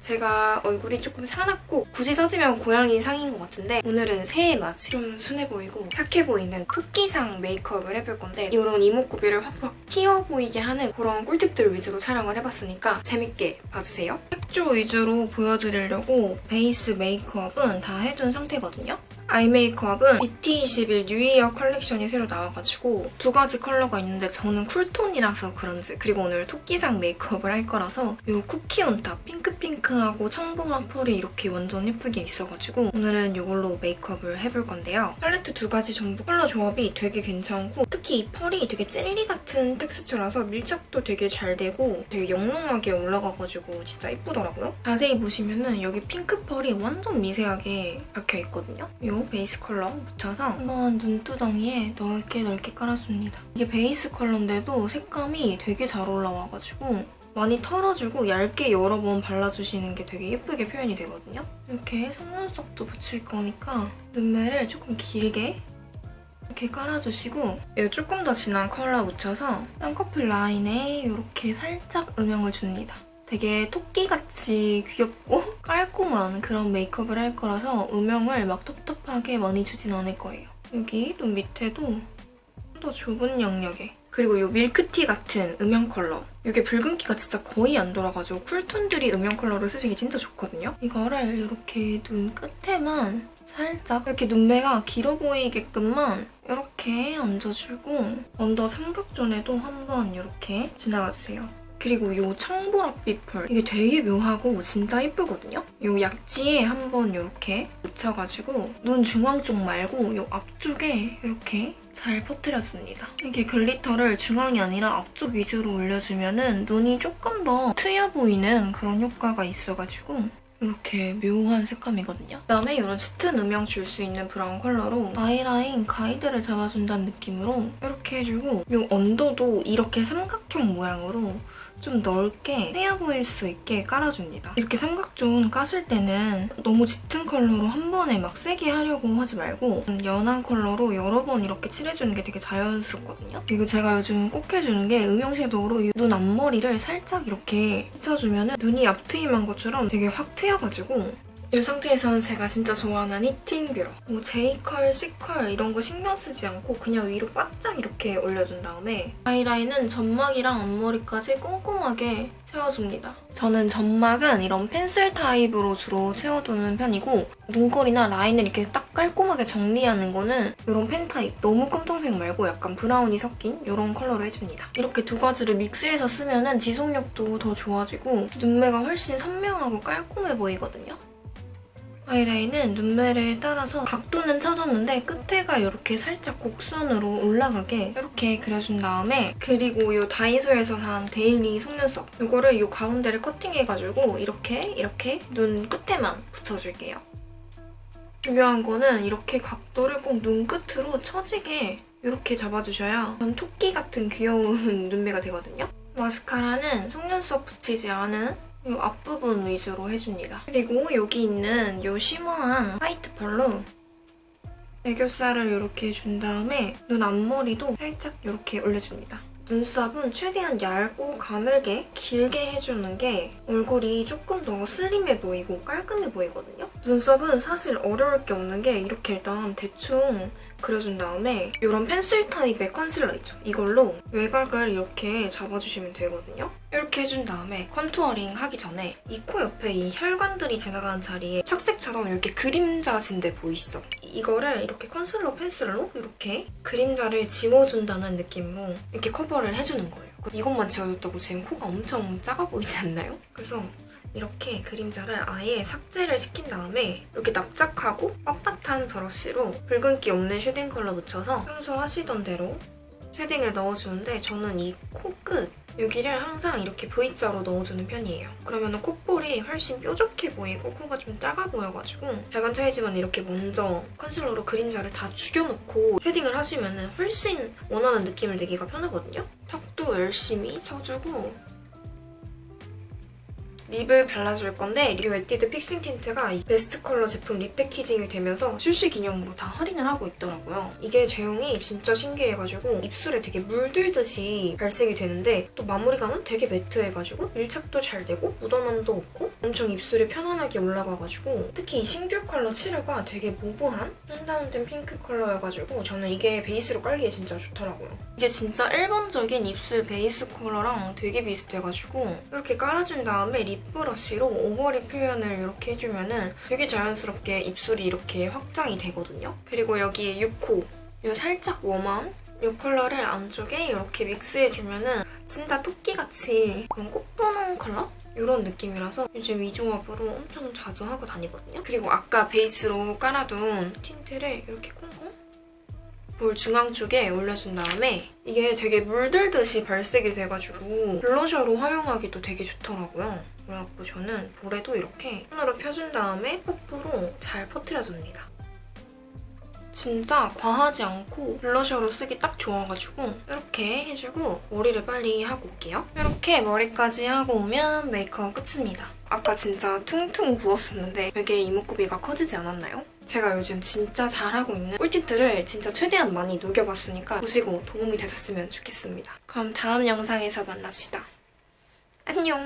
제가 얼굴이 조금 사납고 굳이 따지면 고양이 상인 것 같은데 오늘은 새해 맞이 좀 순해 보이고 착해 보이는 토끼상 메이크업을 해볼 건데 이런 이목구비를 확확 튀어 보이게 하는 그런 꿀팁들 위주로 촬영을 해봤으니까 재밌게 봐주세요. 색조 위주로 보여드리려고 베이스 메이크업은 다 해둔 상태거든요. 아이 메이크업은 BT21 New Year 컬렉션이 새로 나와가지고 두 가지 컬러가 있는데 저는 cool tone이라서 그런지 그리고 오늘 토끼상 메이크업을 할 거라서 이 쿠키 on top 핑크핑크하고 청보라 펄이 이렇게 완전 예쁘게 있어가지고 오늘은 이걸로 메이크업을 해볼 건데요. 팔레트 두 가지 전부 컬러 조합이 되게 괜찮고 특히 이 펄이 되게 젤리 같은 텍스처라서 밀착도 되게 잘 되고 되게 영롱하게 올라가가지고 진짜 예쁘더라고요. 자세히 보시면은 여기 핑크 펄이 완전 미세하게 박혀있거든요. 이 베이스 컬러 묻혀서 한번 눈두덩이에 넓게 넓게 깔아줍니다. 이게 베이스 컬러인데도 색감이 되게 잘 올라와가지고 많이 털어주고 얇게 여러 번 발라주시는 게 되게 예쁘게 표현이 되거든요. 이렇게 속눈썹도 붙일 거니까 눈매를 조금 길게 이렇게 깔아주시고 이 조금 더 진한 컬러 묻혀서 쌍꺼풀 라인에 이렇게 살짝 음영을 줍니다. 되게 토끼같이 귀엽고 깔끔한 그런 메이크업을 할 거라서 음영을 막 텁텁하게 많이 주진 않을 거예요. 여기 눈 밑에도 좀 더 좁은 영역에 그리고 이 밀크티 같은 음영 컬러 이게 붉은기가 진짜 거의 안 돌아가지고 cool tone들이 음영 컬러를 쓰시기 진짜 좋거든요. 이거를 이렇게 눈 끝에만 살짝 이렇게 눈매가 길어 보이게끔만 이렇게 얹어주고 under 삼각존에도 한번 이렇게 지나가주세요. 그리고 이 청보랏빛 펄 이게 되게 묘하고 진짜 예쁘거든요? 이 약지에 한번 이렇게 묻혀가지고 눈 중앙 쪽 말고 이 앞쪽에 이렇게 잘 퍼뜨려줍니다. 이게 glitter를 중앙이 아니라 앞쪽 위주로 올려주면 은 눈이 조금 더 트여 보이는 그런 효과가 있어가지고 이렇게 묘한 색감이거든요. 그다음에 이런 짙은 음영 줄 수 있는 브라운 컬러로 아이라인 가이드를 잡아준다는 느낌으로 이렇게 해주고 이 언더도 이렇게 삼각형 모양으로 좀 넓게 세어 보일 수 있게 깔아줍니다. 이렇게 삼각존 까실 때는 너무 짙은 컬러로 한 번에 막 세게 하려고 하지 말고 연한 컬러로 여러 번 이렇게 칠해주는 게 되게 자연스럽거든요. 그리고 제가 요즘 꼭 해주는 게 음영 섀도우로 눈 앞머리를 살짝 이렇게 스쳐주면 눈이 앞트임한 것처럼 되게 확 트여가지고 이 상태에서는 제가 진짜 좋아하는 heating 뷰러 뭐 J컬, C컬 이런 거 신경 쓰지 않고 그냥 위로 바짝 이렇게 올려준 다음에 아이라인은 점막이랑 앞머리까지 꼼꼼하게 채워줍니다. 저는 점막은 이런 펜슬 타입으로 주로 채워두는 편이고 눈꼬리나 라인을 이렇게 딱 깔끔하게 정리하는 거는 이런 펜 타입 너무 검정색 말고 약간 브라운이 섞인 이런 컬러로 해줍니다. 이렇게 두 가지를 믹스해서 쓰면 지속력도 더 좋아지고 눈매가 훨씬 선명하고 깔끔해 보이거든요. 아이라인은 눈매를 따라서 각도는 찾았는데 끝에가 이렇게 살짝 곡선으로 올라가게 이렇게 그려준 다음에 그리고 이 다이소에서 산 daily 속눈썹 이거를 이 가운데를 커팅해가지고 이렇게 이렇게 눈 끝에만 붙여줄게요. 중요한 거는 이렇게 각도를 꼭 눈끝으로 처지게 이렇게 잡아주셔야 전 토끼 같은 귀여운 눈매가 되거든요. 마스카라는 속눈썹 붙이지 않은 이 앞부분 위주로 해줍니다. 그리고 여기 있는 이 쉬머한 화이트 펄로 애교살을 이렇게 준 다음에 눈 앞머리도 살짝 이렇게 올려줍니다. 눈썹은 최대한 얇고 가늘게 길게 해주는 게 얼굴이 조금 더 슬림해 보이고 깔끔해 보이거든요. 눈썹은 사실 어려울 게 없는 게 이렇게 일단 대충 그려준 다음에 이런 펜슬 타입의 컨실러 있죠? 이걸로 외곽을 이렇게 잡아주시면 되거든요. 이렇게 해준 다음에 contouring 하기 전에 이 코 옆에 이 혈관들이 지나가는 자리에 착색처럼 이렇게 그림자 진 데 보이시죠? 이거를 이렇게 컨실러 펜슬로 이렇게 그림자를 지워준다는 느낌으로 이렇게 커버를 해주는 거예요. 이것만 지워줬다고 지금 코가 엄청 작아 보이지 않나요? 그래서 이렇게 그림자를 아예 삭제를 시킨 다음에 이렇게 납작하고 빳빳한 브러쉬로 붉은기 없는 쉐딩 컬러 묻혀서 평소 하시던 대로 쉐딩을 넣어주는데 저는 이 코끝 여기를 항상 이렇게 V자로 넣어주는 편이에요. 그러면 콧볼이 훨씬 뾰족해 보이고 코가 좀 작아 보여가지고 작은 차이지만 이렇게 먼저 컨실러로 그림자를 다 죽여놓고 쉐딩을 하시면 훨씬 원하는 느낌을 내기가 편하거든요. 턱도 열심히 쳐주고 립을 발라줄 건데 이 에뛰드 fixing 틴트가 이 베스트 컬러 제품 리패키징이 되면서 출시 기념으로 다 할인을 하고 있더라고요. 이게 제형이 진짜 신기해가지고 입술에 되게 물들듯이 발색이 되는데 또 마무리감은 되게 매트해가지고 밀착도 잘 되고 묻어남도 없고 엄청 입술에 편안하게 올라가가지고 특히 이 신규 컬러 7호가 되게 mauve한 tone down된 핑크 컬러여가지고 저는 이게 베이스로 깔기에 진짜 좋더라고요. 이게 진짜 일반적인 입술 베이스 컬러랑 되게 비슷해가지고 이렇게 깔아준 다음에 립 브러쉬로 overlip 표현을 이렇게 해주면 은 되게 자연스럽게 입술이 이렇게 확장이 되거든요. 그리고 여기에 6호 이 살짝 warm한 이 컬러를 안쪽에 이렇게 믹스해주면 은 진짜 토끼같이 그런 꽃 보는 컬러? 이런 느낌이라서 요즘 이 조합으로 엄청 자주 하고 다니거든요. 그리고 아까 베이스로 깔아둔 틴트를 이렇게 콩콩 볼 중앙 쪽에 올려준 다음에 이게 되게 물들듯이 발색이 돼가지고 블러셔로 활용하기도 되게 좋더라고요. 그래갖고 저는 볼에도 이렇게 손으로 펴준 다음에 퍼프로 잘 퍼트려줍니다. 진짜 과하지 않고 블러셔로 쓰기 딱 좋아가지고 이렇게 해주고 머리를 빨리 하고 올게요. 이렇게 머리까지 하고 오면 메이크업 끝입니다. 아까 진짜 퉁퉁 부었었는데 되게 이목구비가 커지지 않았나요? 제가 요즘 진짜 잘하고 있는 꿀팁들을 진짜 최대한 많이 녹여봤으니까 보시고 도움이 되셨으면 좋겠습니다. 그럼 다음 영상에서 만납시다. 안녕!